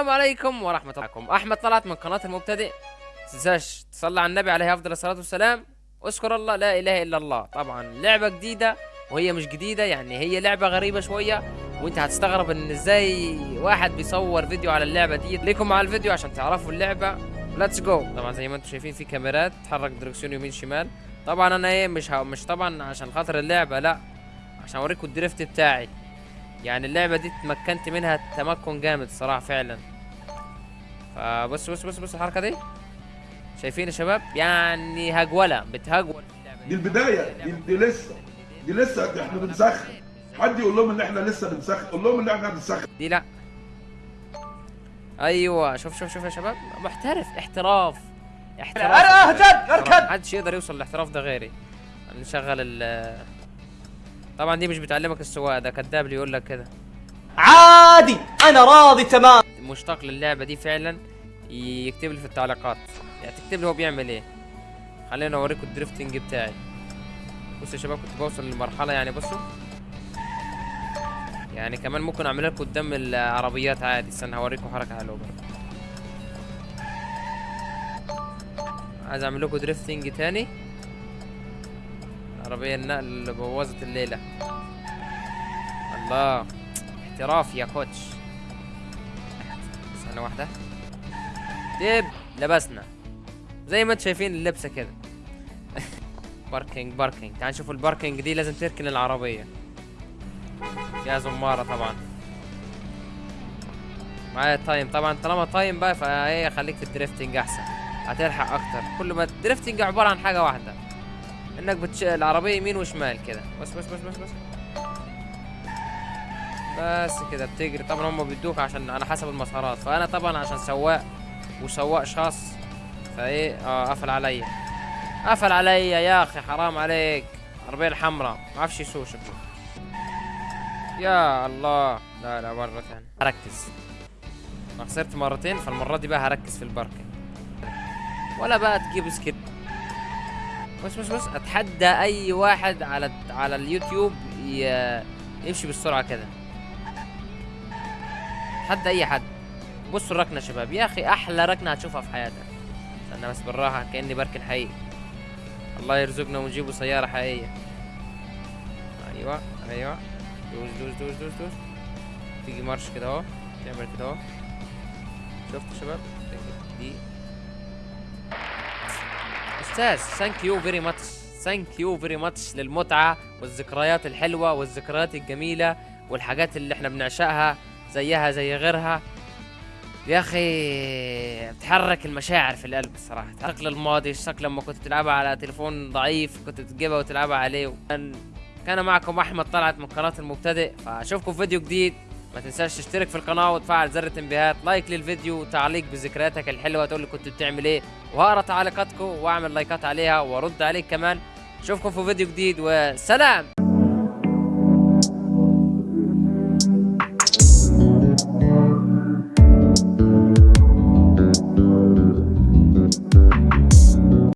السلام عليكم ورحمة الله. وبركاته. أحمد طلعت من قناة المبتدئ. تنساش تصلي على النبي عليه أفضل الصلاة والسلام. واذكر الله لا إله إلا الله. طبعا لعبة جديدة وهي مش جديدة يعني هي لعبة غريبة شوية. وأنت هتستغرب إن إزاي واحد بيصور فيديو على اللعبة دي. ليكم مع الفيديو عشان تعرفوا اللعبة. let's go طبعا زي ما أنتم شايفين في كاميرات تحرك دركسيون يمين شمال. طبعا أنا إيه مش مش طبعا عشان خاطر اللعبة لا. عشان أوريكم ال drift بتاعي. يعني اللعبة دي اتمكنت منها تمكن جامد الصراحة فعلا. فبص بص بص بص الحركة دي. شايفين يا شباب؟ يعني هجولة بتهجول دي. البداية دي, دي لسه. دي لسه إحنا بنسخن. حد يقول لهم إن إحنا لسه بنسخن؟ قول لهم إن إحنا بنسخن. دي لا. أيوه شوف شوف شوف يا شباب. محترف احتراف. احتراف. أنا أهجد، أركض. محدش يقدر يوصل للاحتراف ده غيري. نشغل ال طبعا دي مش بتعلمك السواقة ده كداب اللي يقول لك كده. عادي أنا راضي تمام. مشتاق للعبة دي فعلا يكتب لي في التعليقات. يعني تكتب لي هو بيعمل إيه. خلينا أوريكم الدريفتنج بتاعي. بصوا يا شباب كنت بوصل لمرحله يعني بصوا. يعني كمان ممكن اعملها لكم قدام العربيات عادي. استنى هوريكم حركة حلوة برضه. عايز أعمل لكم drifting تاني. عربية النقل اللي بوظت الليلة. الله. احتراف يا coach. ثانية واحدة. دب لبسنا. زي ما أنتم شايفين اللبسة كده. parking parking تعال نشوف ال parking دي لازم تركن العربية. يا زمارة طبعا. معايا time طبعا طالما time بقى فهي خليك في ال drifting أحسن. هتلحق أكتر. كلمة ال drifting عبارة عن حاجة واحدة. إنك بتش... العربية يمين وشمال كده. بس بس بس بس بس. بس كده بتجري. طبعا هم بيدوك عشان على حسب المسارات. فأنا طبعا عشان سواق وسواق شخص فإيه؟ آه قفل عليا. قفل عليا يا أخي حرام عليك. العربية الحمراء. ما أعرفش يسوق شكله. يا الله. لا لا مرة ثانية هركز. أنا خسرت مرتين فالمرة دي بقى هركز في ال parking ولا بقى تجيب skip بس بس بس أتحدى أي واحد على على اليوتيوب يمشي بالسرعة كده. اتحدى أي حد. بصوا الركنة يا شباب. يا أخي أحلى ركنة هتشوفها في حياتك. استنى بس بالراحة كأني بركن حقيقي. الله يرزقنا ونجيبوا سيارة حقيقية. أيوه أيوه. دوس دوس دوس دوس دوس. تيجي مارش كده أهو. تعمل كده أهو. شفتوا يا شباب؟ دي. أستاذ thank you very much thank you very much للمتعة والذكريات الحلوة والذكريات الجميلة والحاجات اللي إحنا بنعشقها زيها زي غيرها. يا أخي بتحرك المشاعر في القلب الصراحة. شكل الماضي الشكل لما كنت تلعبها على تليفون ضعيف كنت تجيبها وتلعبها عليه. كان معكم أحمد طلعت من قناة المبتدئ فأشوفكم في فيديو جديد. ما تنساش تشترك في القناة وتفعل زر التنبيهات like للفيديو وتعليق بذكرياتك الحلوة تقول لي كنت بتعمل إيه وهقرا تعليقاتكم وأعمل لايكات عليها وأرد عليك كمان. اشوفكم في فيديو جديد وسلام!